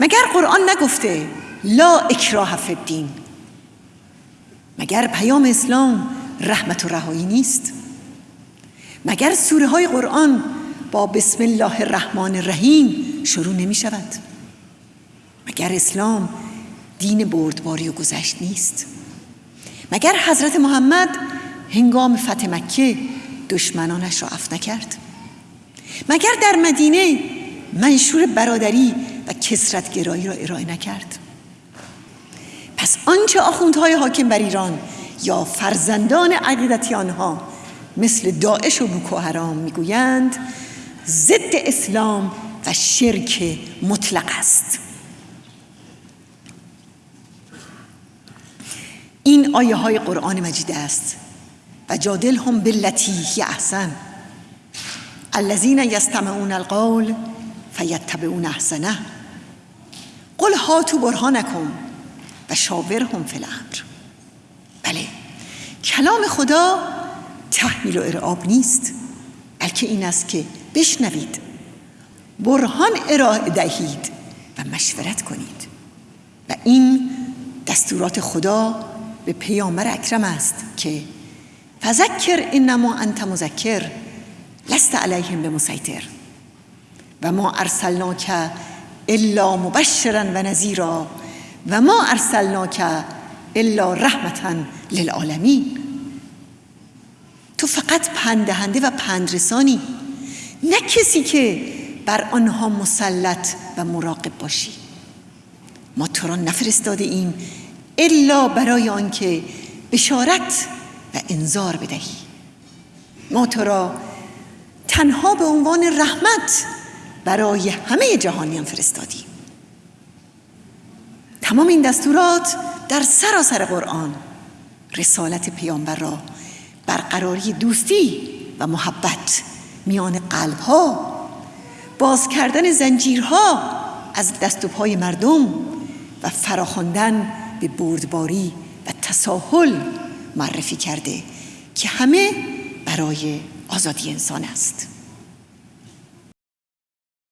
مگر قرآن نگفته لا اکراه فی الدین؟ مگر پیام اسلام رحمت و رهایی نیست؟ مگر سوره های قرآن با بسم الله الرحمن الرحیم شروع نمی شود مگر اسلام دین بردباری و گذشت نیست؟ مگر حضرت محمد هنگام فتح مکه دشمنانش را اف نکرد؟ مگر در مدینه منشور برادری کسرت گرایی را ارائه نکرد. پس آنچه آخوندهای حاکم بر ایران یا فرزندان عقیدتی آنها مثل داعش و بوکو حرام می‌گویند ضد اسلام و شرک مطلق است. این آیه های قرآن مجید است و جادل هم هی احسن. الذین یستمعون القول فیتبعون احسنه. قل هاتو برهانکم و شاورهم فی الامر. بله کلام خدا تحمیل و ارعاب نیست بلکه این است که بشنوید برهان ارائه دهید و مشورت کنید. و این دستورات خدا به پیامبر اکرم است که فذکر انما انت مذکر لست علیهم به مسیطر و ما ارسلناک الا مبشرا و نذیرا و ما ارسلناک الا رحمتا للعالمین. تو فقط پندهنده و پندرسانی نه کسی که بر آنها مسلط و مراقب باشی. ما تو را نفرستاده ایم الا برای آنکه بشارت و انذار بدهی. ما تو را تنها به عنوان رحمت برای همه جهانیان فرستادیم تمام این دستورات در سراسر قرآن رسالت پیامبر را برقراری دوستی و محبت میان قلبها باز کردن زنجیرها از دست و پای مردم و فراخواندن به بردباری و تساهل معرفی کرده که همه برای آزادی انسان است.